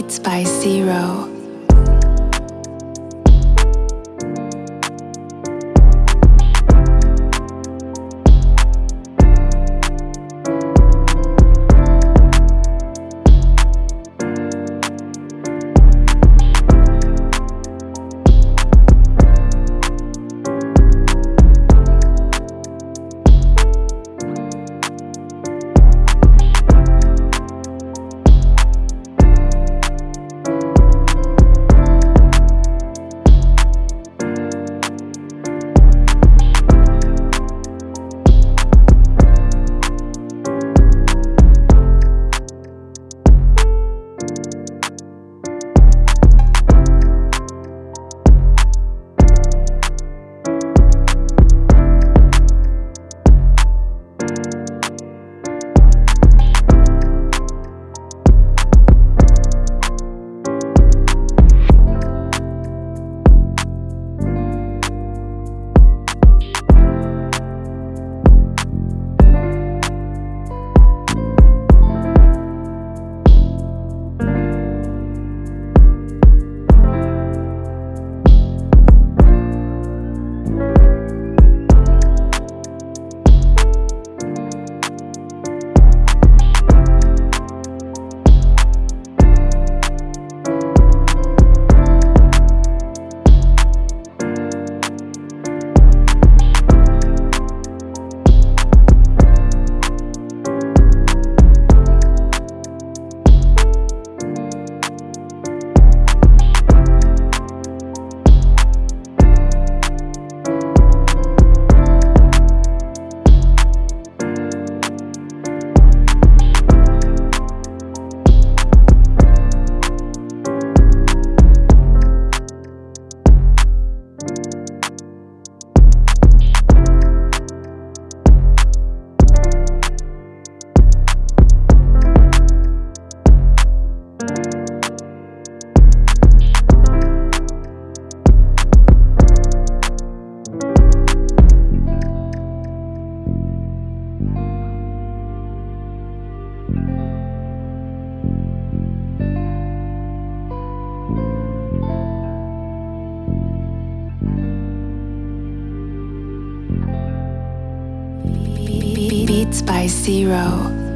Beats by Zero. By Zero.